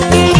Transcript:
Dios.